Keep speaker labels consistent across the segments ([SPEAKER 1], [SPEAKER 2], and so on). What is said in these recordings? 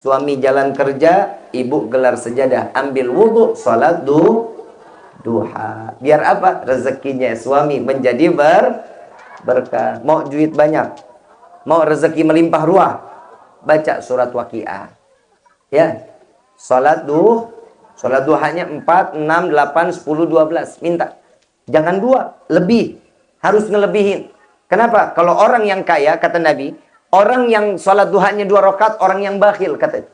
[SPEAKER 1] Suami jalan kerja, ibu gelar sejadah, ambil wudhu, salat du, duha. Biar apa? Rezekinya suami menjadi ber, berkah. Mau duit banyak, mau rezeki melimpah ruah, baca surat waqiah. Ya, salat du, salat duhanya 4, 6, 8, 10, 12. Minta. Jangan dua, lebih. Harus ngelebihin. Kenapa? Kalau orang yang kaya, kata Nabi, Orang yang sholat duhanya dua rakaat, orang yang bakhil katanya.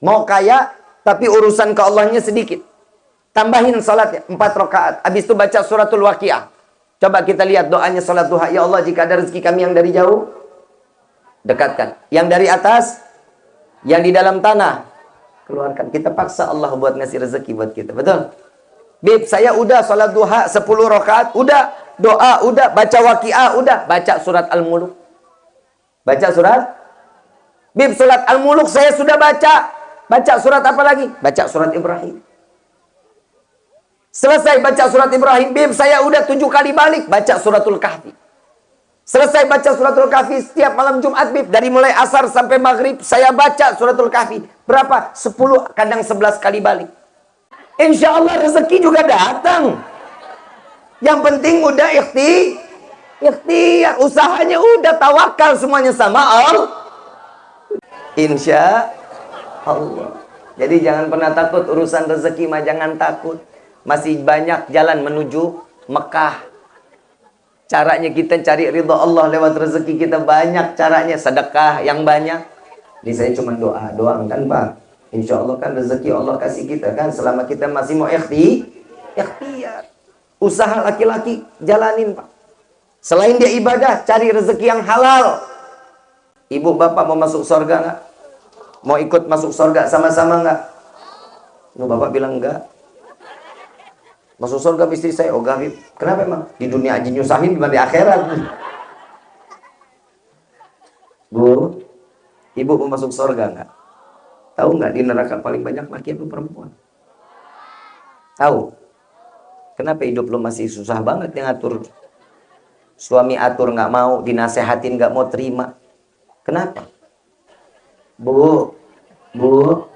[SPEAKER 1] Mau kaya, tapi urusan ke Allahnya sedikit. Tambahin sholatnya, empat rakaat. Habis itu baca suratul waqiah. Coba kita lihat doanya sholat duha. Ya Allah, jika ada rezeki kami yang dari jauh, dekatkan. Yang dari atas, yang di dalam tanah, keluarkan. Kita paksa Allah buat ngasih rezeki buat kita. Betul? Bib, saya udah sholat duha 10 rakaat, udah. Doa, udah. Baca waqiah, udah. Baca surat Al-Muluk. Baca surat Bib surat Al-Muluk saya sudah baca. Baca surat apa lagi? Baca surat Ibrahim. Selesai baca surat Ibrahim, Bib saya udah tujuh kali balik baca suratul Kahfi. Selesai baca suratul Kahfi setiap malam Jumat, Bib. Dari mulai asar sampai maghrib, saya baca suratul Kahfi. Berapa? Sepuluh, kadang sebelas kali balik. Insya Allah rezeki juga datang. Yang penting udah ikhti, ikhtiar usahanya udah tawakal semuanya sama Allah. Insya Allah. Jadi jangan pernah takut urusan rezeki mah jangan takut. Masih banyak jalan menuju Mekah. Caranya kita cari ridho Allah lewat rezeki kita banyak caranya. Sedekah yang banyak. Ini saya cuma doa doang kan Pak. Insya Allah kan rezeki Allah kasih kita kan selama kita masih mau ikhti ikhtiar. Usaha laki-laki jalanin Pak Selain dia ibadah, cari rezeki yang halal. Ibu bapak mau masuk surga nggak? Mau ikut masuk surga sama-sama nggak? Ibu bapak bilang enggak. Masuk surga istri saya, oh gak, Kenapa emang? Di dunia aja nyusahin, gimana di akhirat? Bu, ibu mau masuk surga nggak? Tahu nggak di neraka paling banyak laki atau perempuan? Tahu? Kenapa hidup lo masih susah banget yang ngatur Suami atur nggak mau, dinasehatin nggak mau terima. Kenapa? Bu, bu,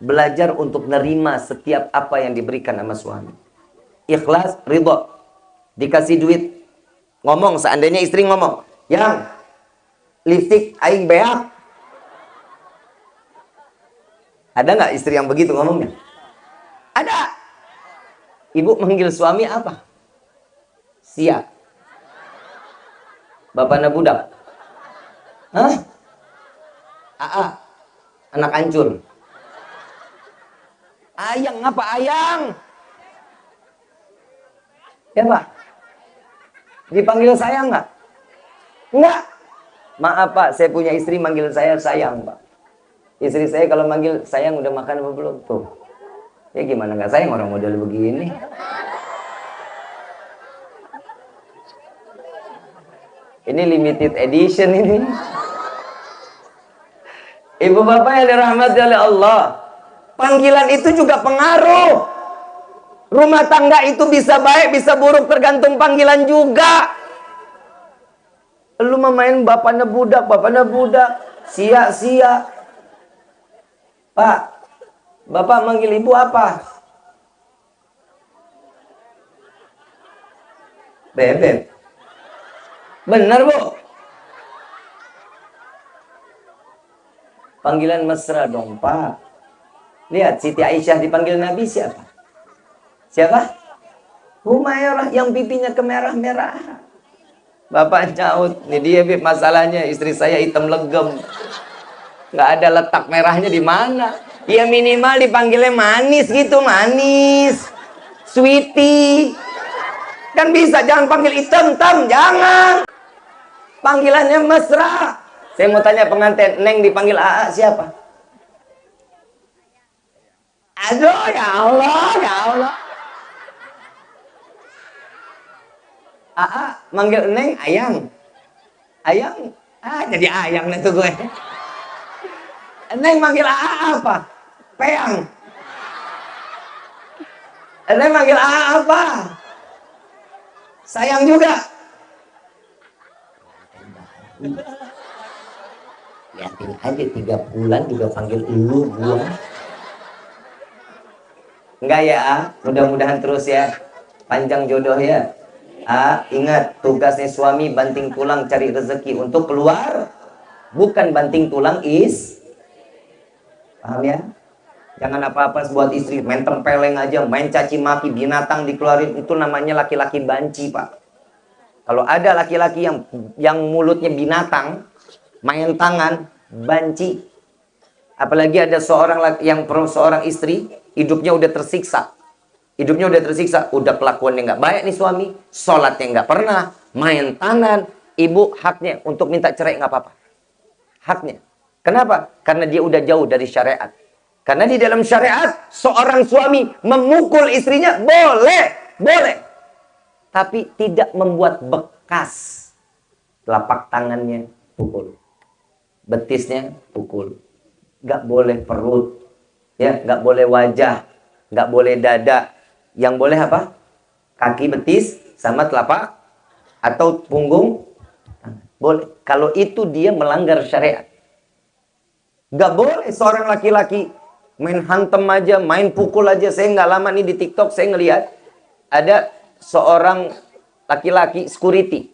[SPEAKER 1] belajar untuk nerima setiap apa yang diberikan sama suami. Ikhlas, ridho. Dikasih duit. Ngomong, seandainya istri ngomong. Yang, lipstick aing beak. Ada nggak istri yang begitu ngomongnya? Ada. Ibu manggil suami apa? Siap. Bapaknya budak. Hah? Aa. Anak hancur. Ayang apa ayang? Ya pak. Dipanggil sayang nggak? Enggak. Maaf pak, saya punya istri manggil saya sayang pak. Istri saya kalau manggil sayang udah makan apa belum? Tuh. Ya gimana nggak sayang orang model begini? Ini limited edition ini. Ibu bapak yang dirahmati oleh Allah. Panggilan itu juga pengaruh. Rumah tangga itu bisa baik, bisa buruk tergantung panggilan juga. Lu memain bapaknya budak, bapaknya budak. Sia-sia. Pak, bapak manggil ibu apa? Bebek. Benar, Bu? Panggilan mesra dong, Pak. Lihat, Siti Aisyah dipanggil Nabi siapa? Siapa? Humairah yang pipinya kemerah-merah. Bapak nyaut, ini dia masalahnya istri saya hitam legem. Nggak ada letak merahnya di mana. Ya minimal dipanggilnya manis gitu, manis. Sweetie. Kan bisa, jangan panggil hitam-hitam, jangan. Panggilannya mesra. Saya mau tanya pengantin, Neng dipanggil AA siapa? Aduh, ya Allah, ya Allah. AA manggil Neng ayang. Ayang. Ah, jadi ayang itu gue. Neng manggil AA apa? Peang. Neng manggil AA apa? Sayang juga. Lihatin aja tiga bulan juga panggil lu gua. Enggak ya, ah? mudah-mudahan terus ya. Panjang jodoh ya. Ah, ingat tugasnya suami banting tulang cari rezeki untuk keluar. Bukan banting tulang is. Paham ya? Jangan apa-apa buat istri main tempeleng aja, main caci maki binatang dikeluarin itu namanya laki-laki banci, Pak. Kalau ada laki-laki yang yang mulutnya binatang, main tangan, banci. Apalagi ada seorang yang seorang istri hidupnya udah tersiksa. Hidupnya udah tersiksa, udah kelakuannya nggak baik nih suami, sholatnya nggak pernah, main tangan, ibu haknya untuk minta cerai nggak apa-apa. Haknya. Kenapa? Karena dia udah jauh dari syariat. Karena di dalam syariat, seorang suami memukul istrinya boleh, boleh. Tapi tidak membuat bekas. Telapak tangannya pukul. Betisnya pukul. Gak boleh perut. ya Gak boleh wajah. Gak boleh dada. Yang boleh apa? Kaki betis sama telapak. Atau punggung. Boleh. Kalau itu dia melanggar syariat. Gak boleh seorang laki-laki main hantem aja, main pukul aja. Saya nggak lama nih di TikTok saya ngelihat ada seorang laki-laki security.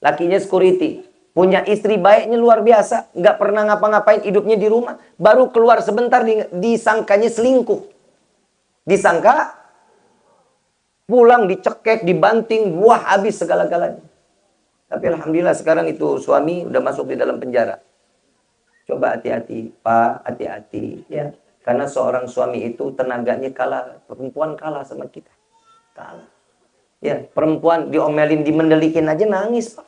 [SPEAKER 1] Lakinya security. Punya istri baiknya luar biasa. Nggak pernah ngapa-ngapain hidupnya di rumah. Baru keluar sebentar disangkanya selingkuh. Disangka pulang dicekek, dibanting, buah habis segala-galanya. Tapi Alhamdulillah sekarang itu suami udah masuk di dalam penjara. Coba hati-hati, Pak, hati-hati. ya karena seorang suami itu tenaganya kalah, perempuan kalah sama kita. Kalah. Ya, perempuan diomelin, dimendelikin aja nangis, Pak.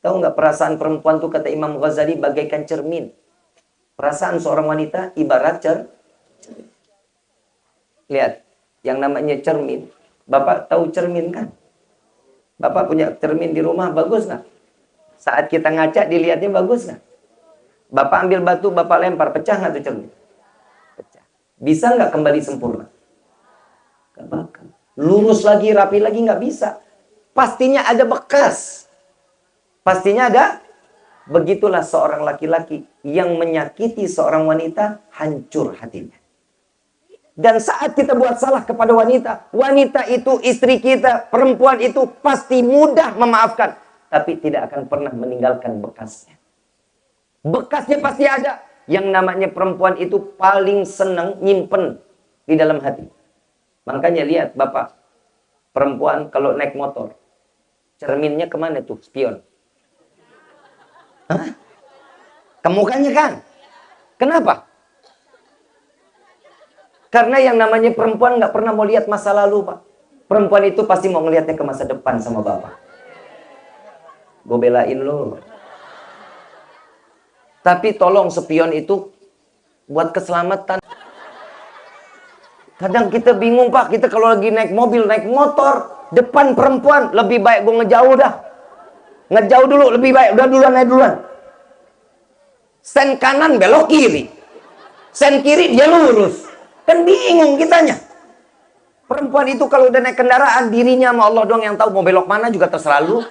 [SPEAKER 1] Tahu nggak perasaan perempuan tuh kata Imam Ghazali bagaikan cermin. Perasaan seorang wanita ibarat cer. Lihat, yang namanya cermin. Bapak tahu cermin kan? Bapak punya cermin di rumah, bagus nggak? Saat kita ngaca, dilihatnya bagus nggak? Bapak ambil batu, bapak lempar, pecah nggak tuh cermin? Bisa nggak kembali sempurna? Gak bakal. Lurus lagi, rapi lagi nggak bisa. Pastinya ada bekas. Pastinya ada. Begitulah seorang laki-laki yang menyakiti seorang wanita, hancur hatinya. Dan saat kita buat salah kepada wanita, wanita itu istri kita, perempuan itu pasti mudah memaafkan. Tapi tidak akan pernah meninggalkan bekasnya. Bekasnya pasti ada. Yang namanya perempuan itu paling senang nyimpen di dalam hati. Makanya lihat Bapak, perempuan kalau naik motor, cerminnya ke mana tuh? Spion. Kemukanya kan? Kenapa? Karena yang namanya perempuan nggak pernah mau lihat masa lalu, Pak. Perempuan itu pasti mau ngelihatnya ke masa depan sama Bapak. Gue belain lo. Tapi tolong spion itu buat keselamatan. Kadang kita bingung pak, kita kalau lagi naik mobil, naik motor, depan perempuan, lebih baik gue ngejauh dah. Ngejauh dulu, lebih baik. Udah duluan, naik duluan. Sen kanan belok kiri. Sen kiri dia lurus. Kan bingung kitanya. Perempuan itu kalau udah naik kendaraan, dirinya sama Allah doang yang tahu mau belok mana juga terserah lu.